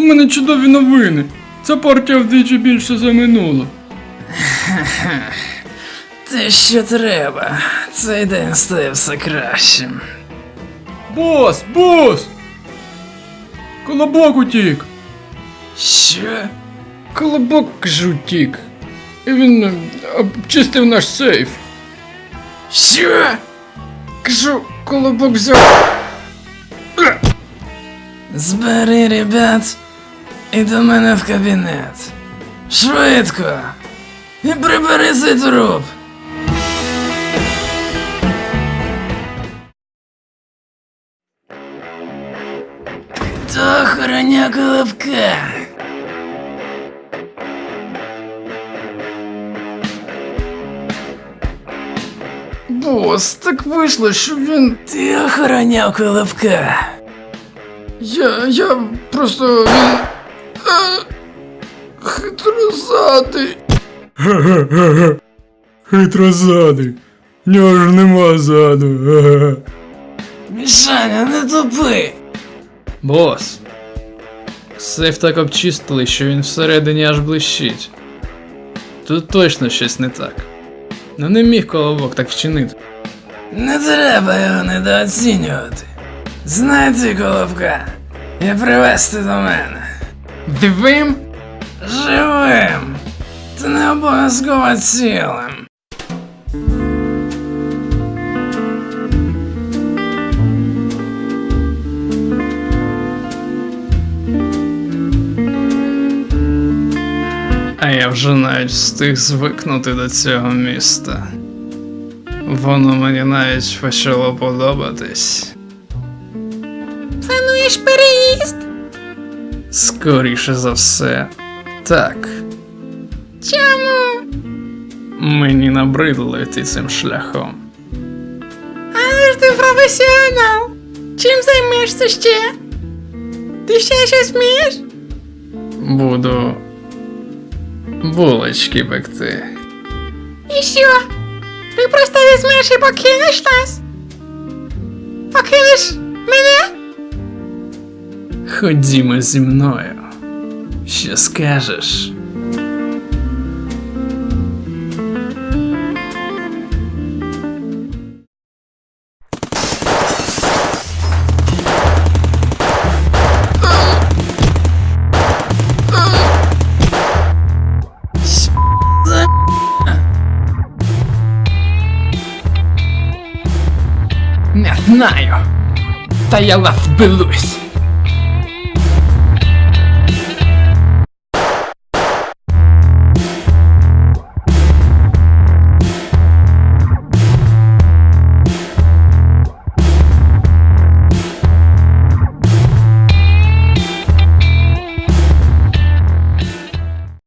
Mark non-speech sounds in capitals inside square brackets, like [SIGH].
мене чудові новини. Ця партія вдвічі більше за минулу. [LAUGHS] Те, що треба. Цей день стає все кращим. Бос, бос! Колобок утік! Що? Колобок кажу, утік. І він е, обчистив наш сейф. Що? Кажу, колобок взяв. Збери, ребят, і до мене в кабінет. Швидко. І прибери цей труп. Хто охороня колобка? Бос, так вийшло, що він. Ти охороняв колобка. Я. я просто. Хитрозадий. [LAUGHS] Хитрозадий. В нього ж нема заду. [LAUGHS] Мішаня, не тупи. Бос. Сейф так обчистили, що він всередині аж блищить. Тут точно щось не так. Ну не міг колобок так вчинити. Не треба його недооцінювати. Знайти колобка і привезти до мене. Дивим? Живим. Та не обов'язково цілим. А я вже навіть встиг звикнути до цього міста. Воно мені навіть почало подобатись. Плануєш переїзд? Скоріше за все, так. Чому? Мені набридло йти цим шляхом. Але ж ти професіонал. Чим займешся ще? Ти ще щось вмієш? Буду булочки пекти. І що? Ти просто візьмеш і покинеш нас? Покинеш мене? Ходімо зі мною. Що скажеш? Не знаю. Та я вас вбилусь.